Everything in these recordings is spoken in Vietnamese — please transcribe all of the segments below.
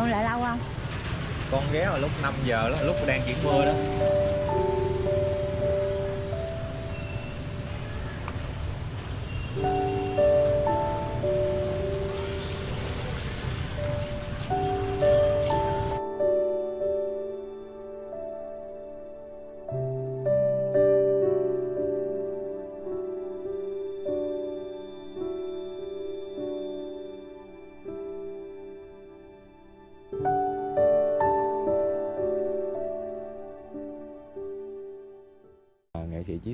con lại lâu không? Con ghé vào lúc 5 giờ đó, lúc đang chuyển mưa đó.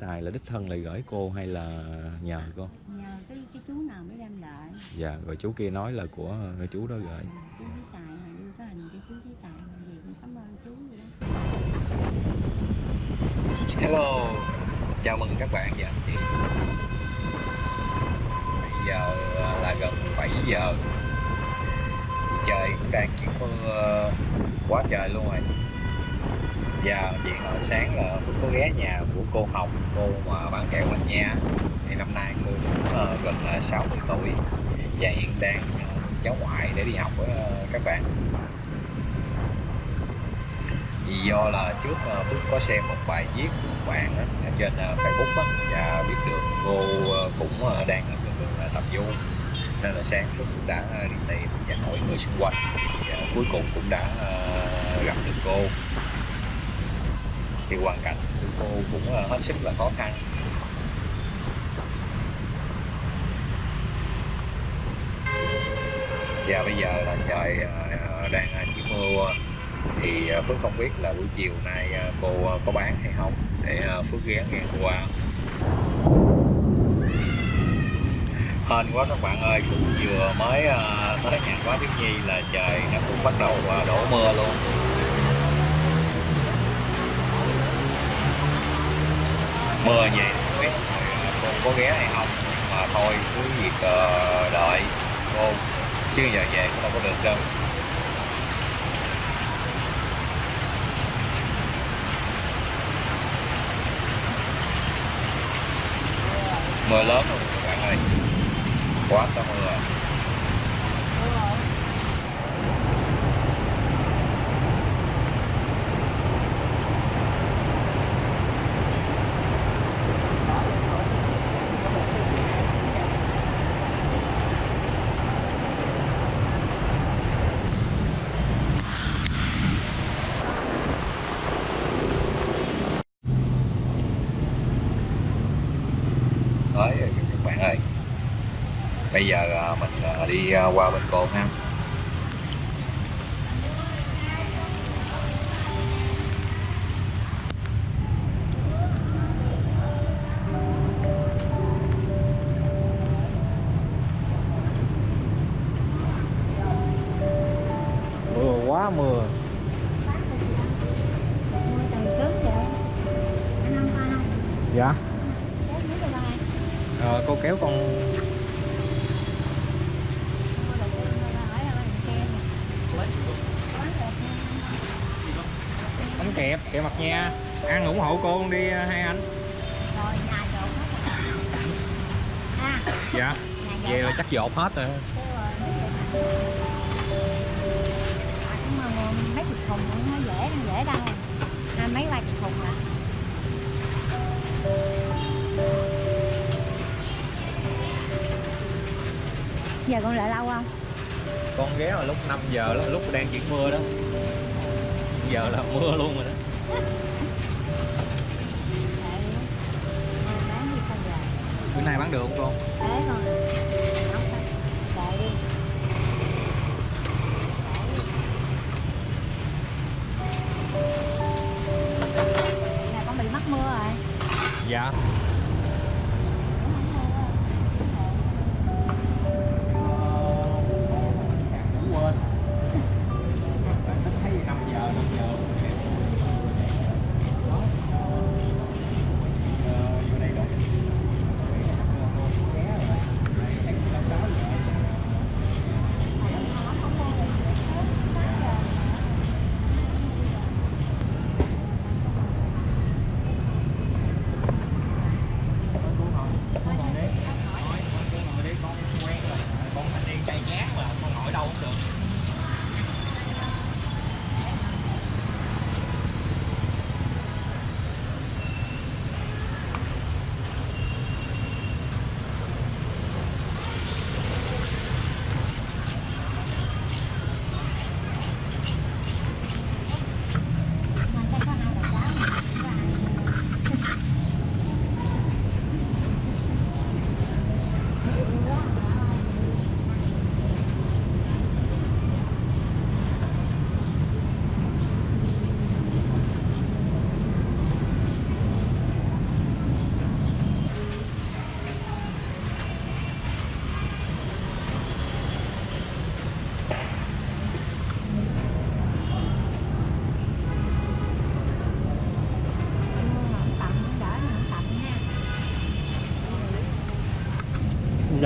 Tài là đích thân lại gửi cô hay là nhờ cô? Nhờ cái cái chú nào mới đem lại. Dạ rồi chú kia nói là của người chú đó gửi. Chú trí tài mà đưa cái hình cho chú trí tài gì cũng cảm ơn chú vậy đó. Hello chào mừng các bạn và anh chị bây giờ là gần 7 giờ. Trời cũng đang chuyển mưa quá trời luôn rồi Dạ, và chuyện hồi sáng là cũng có ghé nhà của cô Hồng cô mà bạn kể mình Nha. Thì năm nay cô cũng ờ, gần 60 tuổi. Và hiện đang ờ, cháu ngoại để đi học với ờ, các bạn. Vì do là trước ờ, Phước có xem một bài viết của bạn ở trên ờ, Facebook đó, và biết được cô cũng đang ở đường tập du. Nên là sáng Phước cũng đã đi tìm và hỏi người xung quanh. Và cuối cùng cũng đã gặp được cô thì hoàn cảnh của cô cũng là hết sức là khó khăn. Và bây giờ là trời ờ, ờ, đang chỉ mưa thì Phước không biết là buổi chiều nay cô có bán hay không để Phước ghé ngang qua. Hên quá các bạn ơi, cũng vừa mới tới nhà quá Biết Nhi là trời nó cũng bắt đầu đổ mưa luôn. Mưa vậy không biết cô có ghé hay không mà thôi, cứ việc ờ, đợi cô. Chứ giờ về cũng đâu có được đâu. Mưa lớn rồi các bạn ơi. Quá sao mưa rồi tới rồi các bạn ơi bây giờ à, mình à, đi à, qua bên cồn ha. Mưa quá mưa. Dạ. Ba ờ, cô kéo con mua được ba hỏi là mình kem bánh kẹp kẹp mặt nha. Ăn ủng hộ cô đi hai anh. Rồi nhà trộn hết rồi. À. Dạ. Về là chắc dột hết rồi. Mấy chục thùng cũng nó dễ dễ đâu. Hai mấy ba chục thùng à. Giờ con lại lâu không? Con ghé vào lúc 5 giờ lúc đang chuyển mưa đó giờ là mưa luôn rồi đó. Bữa nay bán được không con đi là con bị mắc mưa rồi. Dạ quên thấy 5 giờ 5 giờ vô đây rồi con thanh niên chay chán mà con hỏi đâu cũng được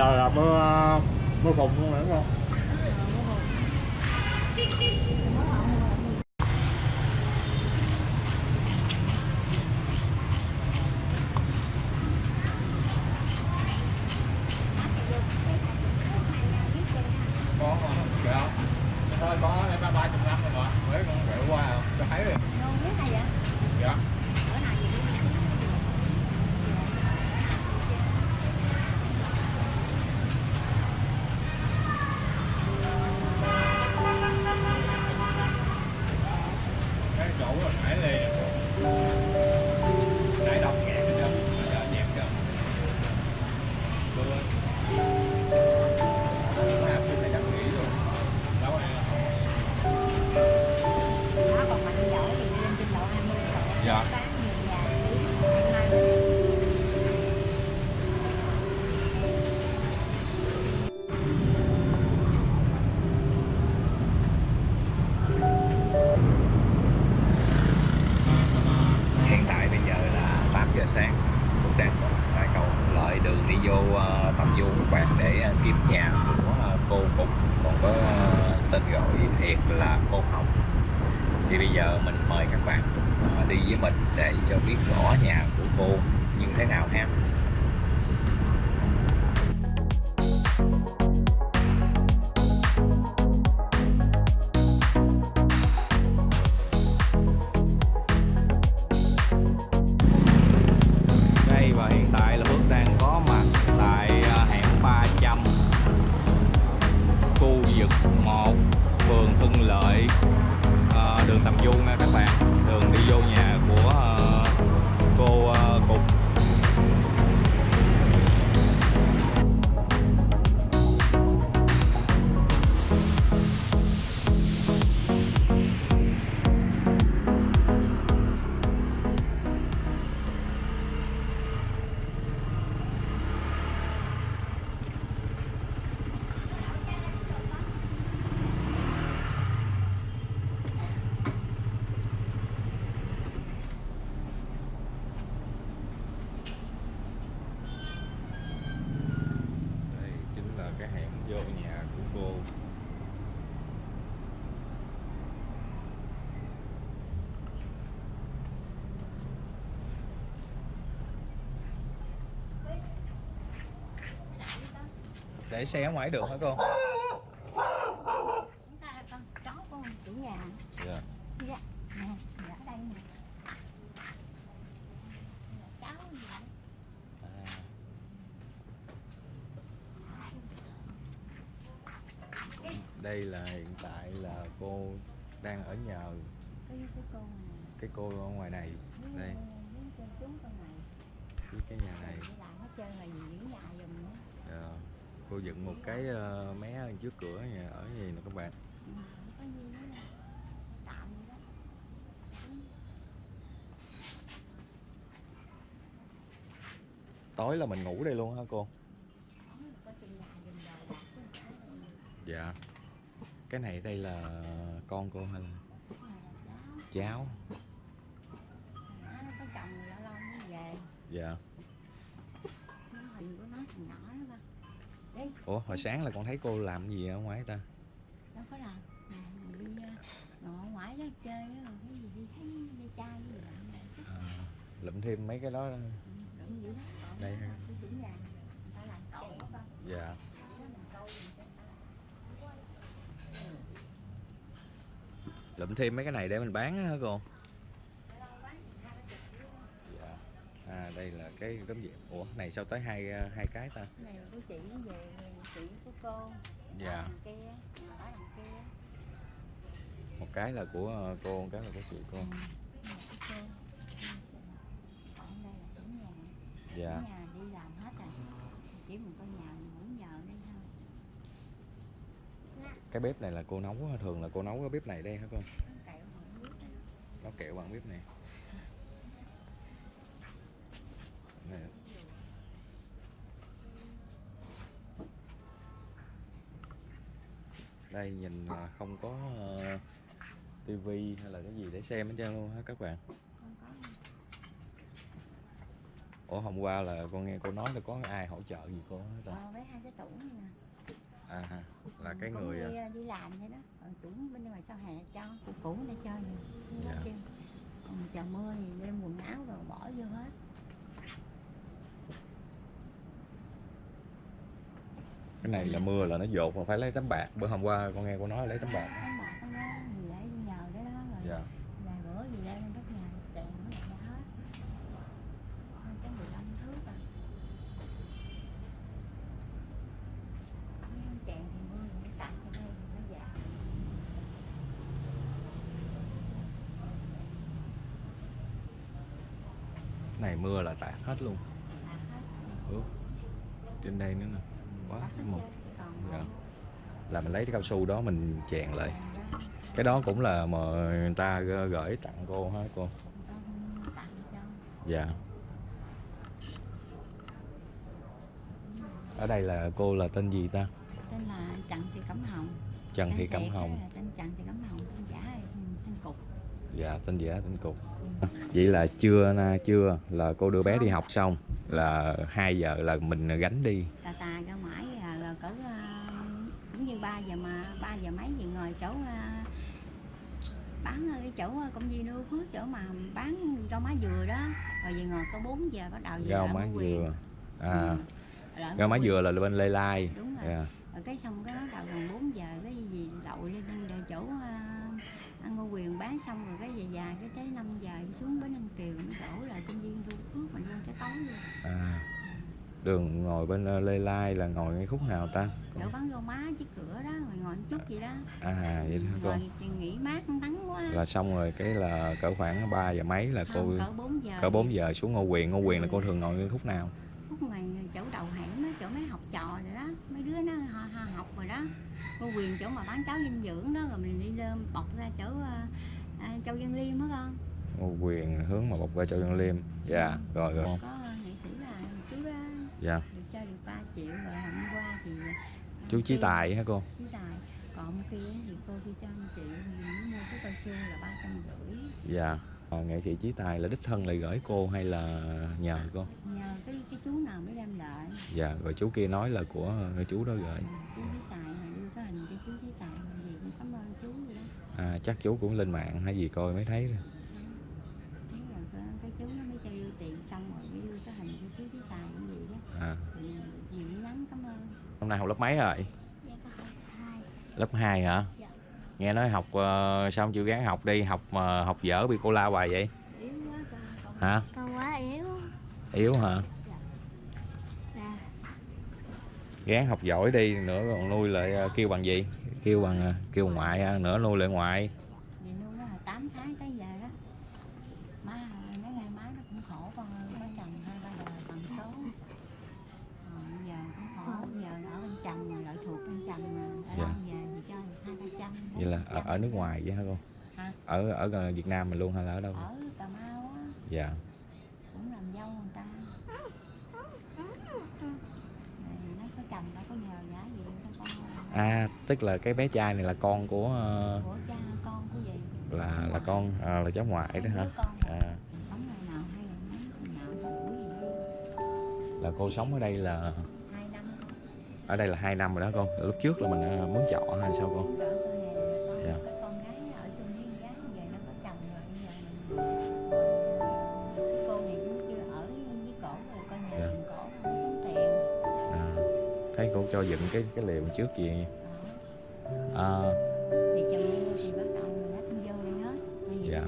giờ là mưa mưa phùn luôn nữa không? Thì bây giờ mình mời các bạn ờ, đi với mình để cho biết rõ nhà của cô như thế nào ha. Để xe ở ngoài được hả con, chó của chủ nhà. Dạ Dạ, dạ ở đây nè. Cháu gì vậy? Đây là hiện tại là cô đang ở nhờ Cái cái con này. cái cô ở ngoài này Với- đây với cái, nhà này Đi làm hết trơn là những nhà giùm nữa. Dạ. Cô dựng một cái ờ, mé ở trước cửa nhà ở gì nè các bạn. Tối là mình ngủ đây luôn hả cô? Dạ. Cái này đây là con cô hay là cháu. cháu Đi, ủa hồi sáng là con thấy cô làm gì ở ngoài ta đâu có làm. Đi ờ, ngồi ngoài đó chơi cái gì đi thấy đi chai gì vậy. à, lụm thêm mấy cái đó Đụng dữ lắm. Còn Đây ha. đó dạ gì lụm thêm mấy cái này để mình bán hả cô Ở đâu bán hai ba chục ký đó. dạ à đây là cái tấm gì ủa này sao tới hai hai cái ta này của chị nó về chị của cô. Dạ. Ở đằng kia, ở đằng kia. một cái là của ờ, cô một cái là của chị cô nhà. dạ nhà đi làm hết rồi. Chỉ mình có nhà mình muốn nhờ đây thôi. cái bếp này là cô nấu thường là cô nấu cái bếp này đây hả cô Nó kẹo bằng bếp Này. Đây nhìn là không có uh, tivi hay là cái gì để xem hết trơn luôn ha các bạn? Ủa hôm qua là con nghe cô nói là có ai hỗ trợ gì cô hết ờ, với hai cái tủ này nè. À là cái Cũng người đi, à, đi làm thế đó. Còn tủ bên ngoài sau hè cho cũ cũ để cho gì? Dạ. còn trời mưa thì đem quần áo rồi bỏ vô hết cái này là mưa là nó dột mà phải lấy tấm bạc. Bữa hôm qua con nghe cô nói lấy tấm bạc. Dạ. Vài bữa gì đây đất nhà chèn nó lại ra hết Hơn cái 15 thước Nếu chèn thì mưa thì nó tạt ở đây thì nó Cái này mưa là tạt hết luôn. Ừ. trên đây nữa nè một Dạ. là mình lấy cái cao su đó mình chèn lại. Cái đó cũng là mà người ta gửi tặng cô hả cô? Dạ. Ở đây là cô là tên gì ta? Tên là Trần Thị Cẩm Hồng. Trần Thị Cẩm Hồng. tên Trần Thị Cẩm Hồng tên giả tên Cục. Dạ tên giả tên cục. Ừ. vậy là trưa trưa là cô đưa bé đi học xong là 2 giờ là mình gánh đi. Tà tà ra ngoài à, là cỡ à, cũng như 3 giờ mà 3 giờ mấy giờ ngồi chỗ à, bán ở cái chỗ à, công viên Lưu Phước chỗ mà bán rau má dừa đó. Rồi về ngồi có 4 giờ bắt đầu rau má dừa. À. Ừ. Rau má dừa là bên lê lai. Đúng rồi. Rồi cái xong cái bắt đầu gần 4 giờ cái gì lậu lên đến chỗ à, ăn Ngô Quyền bán xong rồi cái về dài cái tới 5 giờ xuống bến Ninh Kiều nó đổ lại công viên Lưu Phước mình luôn tới tối luôn. À đường ngồi bên ờ, lê lai là ngồi ngay khúc nào ta? Chỗ bán rau má trước cửa đó rồi ngồi một chút gì đó. À vậy đó cô rồi thì nghỉ mát nắng quá. Là xong rồi cái là cỡ khoảng 3 giờ mấy là cô không, cỡ 4 giờ cỡ 4 giờ xuống Ngô Quyền. Ngô Quyền là cô thường ngồi ngay khúc nào? Phút ngoài chỗ đầu hẻm đó chỗ mấy học trò rồi đó. Mấy đứa nó họ, họ học rồi đó. Cô quyền chỗ mà bán cháo dinh dưỡng đó rồi mình đi lên bọc ra chỗ à, châu Văn Liêm đó con. Ngô Quyền hướng mà bọc ra cho Dân Liêm. Dạ. rồi rồi. Có nghệ sĩ là chú đó dạ. Được cho được 3 triệu rồi hôm qua thì à, chú Chí Tài hả cô? Chí Tài. Còn kia thì cô đi cho anh chị mua cái cao su là ba trăm rưỡi. Dạ. À, nghệ sĩ Chí Tài là đích thân lại gửi cô hay là nhờ cô? Nhờ cái cái chú nào mới đem lại. Dạ rồi chú kia nói là của người chú đó gửi. Chú Chí Tài là đưa cái hình cho chú Chí Tài gì cũng cảm ơn chú vậy đó. À, chắc chú cũng lên mạng hay gì coi mới thấy rồi Thế là cái, cái chú nó mới cho đưa tiền xong rồi mới đưa cái hình của chú Chí Tài như vậy đó à, thì nhiều nhắn cảm ơn hôm nay học lớp mấy rồi? Dạ lớp 2 hả? Dạ. nghe nói học uh, sao không chịu gắng học đi? Học mà học dở bị cô la hoài vậy? Yếu quá con con, hả? con quá yếu. Yếu hả? Nè gắng học giỏi đi nữa còn nuôi lại ờ, kêu bằng gì? Kêu bằng ờ, kêu ngoại nữa nuôi lại ngoại vì nuôi nó là 8 tháng tới giờ đó má mấy ngày má nó cũng khổ con ơi có chồng hai ba đời bằng số rồi bây giờ cũng khổ giờ ở bên chồng mà lợi thuộc bên chồng mà ở Dạ. đâu về thì cho được hai ba trăm vậy là ở, nước ngoài vậy hả cô? Hả? ở ở ờ, Việt Nam mình luôn hay là ở đâu? Ở Cà Mau á. Dạ. Cũng làm dâu người ta. Nó có chồng nó có nhờ giả gì cho con à tức là cái bé trai này là con của ờ, của cha con của gì? là là con à, là cháu ngoại đó hả? à, là cô sống ở đây là ở đây là hai năm rồi đó con lúc trước là mình mướn trọ hay sao con thấy cô cho dựng cái cái liều trước gì Đó. à, Dạ.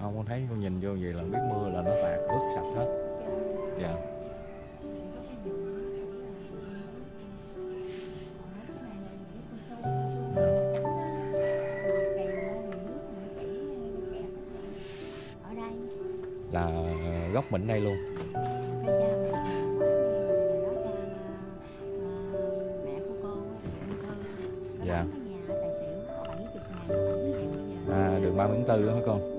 không con thấy con nhìn vô vậy là biết mưa là nó tạt ướt sạch hết. Dạ. Chỉ chục ngàn bảy ngàn bây giờ à, đường 30 tháng 4 đó hả con